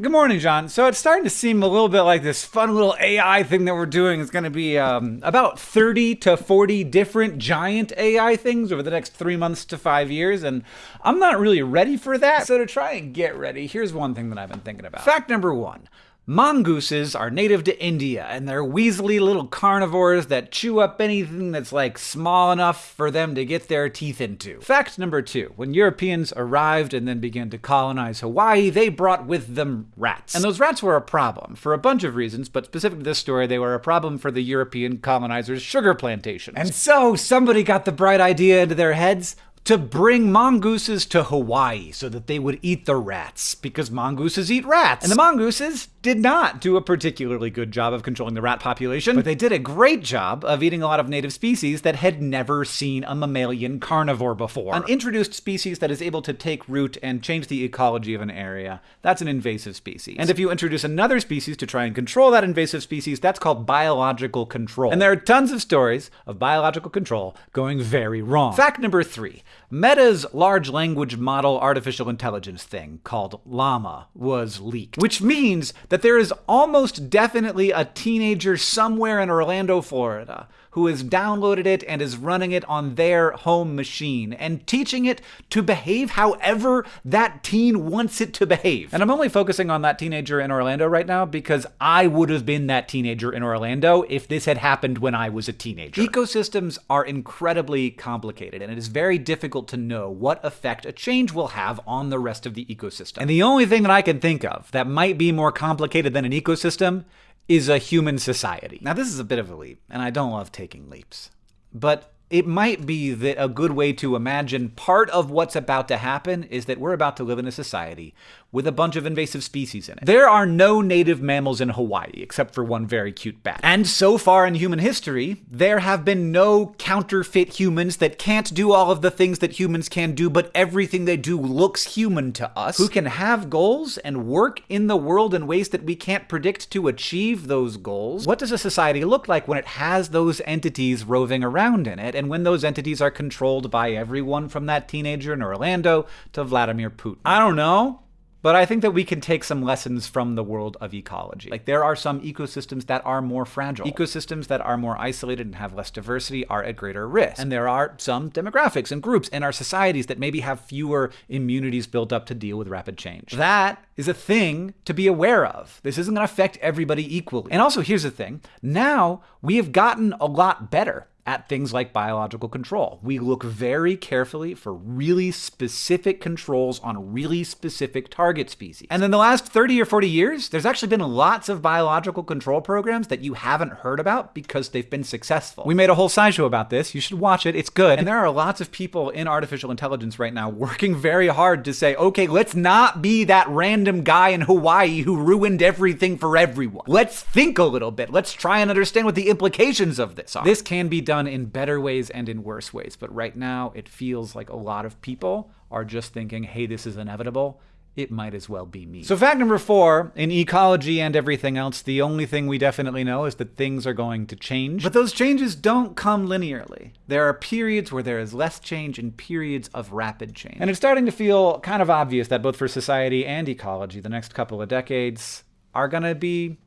Good morning, John. So it's starting to seem a little bit like this fun little AI thing that we're doing is going to be um, about 30 to 40 different giant AI things over the next three months to five years. And I'm not really ready for that. So to try and get ready, here's one thing that I've been thinking about. Fact number one Mongooses are native to India, and they're weaselly little carnivores that chew up anything that's like small enough for them to get their teeth into. Fact number two when Europeans arrived and then began to colonize Hawaii, they brought with them rats. And those rats were a problem for a bunch of reasons, but specific to this story, they were a problem for the European colonizers' sugar plantations. And so somebody got the bright idea into their heads to bring mongooses to Hawaii so that they would eat the rats, because mongooses eat rats. And the mongooses did not do a particularly good job of controlling the rat population, but they did a great job of eating a lot of native species that had never seen a mammalian carnivore before. An introduced species that is able to take root and change the ecology of an area, that's an invasive species. And if you introduce another species to try and control that invasive species, that's called biological control. And there are tons of stories of biological control going very wrong. Fact number three Meta's large language model artificial intelligence thing called Llama was leaked, which means that there is almost definitely a teenager somewhere in Orlando, Florida, who has downloaded it and is running it on their home machine and teaching it to behave however that teen wants it to behave. And I'm only focusing on that teenager in Orlando right now because I would have been that teenager in Orlando if this had happened when I was a teenager. Ecosystems are incredibly complicated and it is very difficult to know what effect a change will have on the rest of the ecosystem. And the only thing that I can think of that might be more complicated than an ecosystem is a human society. Now, this is a bit of a leap, and I don't love taking leaps. But it might be that a good way to imagine part of what's about to happen is that we're about to live in a society with a bunch of invasive species in it. There are no native mammals in Hawaii except for one very cute bat. And so far in human history, there have been no counterfeit humans that can't do all of the things that humans can do, but everything they do looks human to us, who can have goals and work in the world in ways that we can't predict to achieve those goals. What does a society look like when it has those entities roving around in it? And when those entities are controlled by everyone from that teenager in Orlando to Vladimir Putin. I don't know. But I think that we can take some lessons from the world of ecology. Like there are some ecosystems that are more fragile. Ecosystems that are more isolated and have less diversity are at greater risk. And there are some demographics and groups in our societies that maybe have fewer immunities built up to deal with rapid change. That is a thing to be aware of. This isn't going to affect everybody equally. And also, here's the thing. Now we have gotten a lot better at things like biological control. We look very carefully for really specific controls on really specific target species. And in the last 30 or 40 years, there's actually been lots of biological control programs that you haven't heard about because they've been successful. We made a whole SciShow about this. You should watch it. It's good. And there are lots of people in artificial intelligence right now working very hard to say, okay, let's not be that random guy in Hawaii who ruined everything for everyone. Let's think a little bit. Let's try and understand what the implications of this are. This can be done done in better ways and in worse ways. But right now, it feels like a lot of people are just thinking, hey, this is inevitable. It might as well be me. So, fact number four in ecology and everything else, the only thing we definitely know is that things are going to change. But those changes don't come linearly. There are periods where there is less change and periods of rapid change. And it's starting to feel kind of obvious that both for society and ecology, the next couple of decades are going to be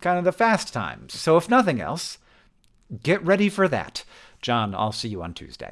kind of the fast times. So, if nothing else, Get ready for that. John, I'll see you on Tuesday.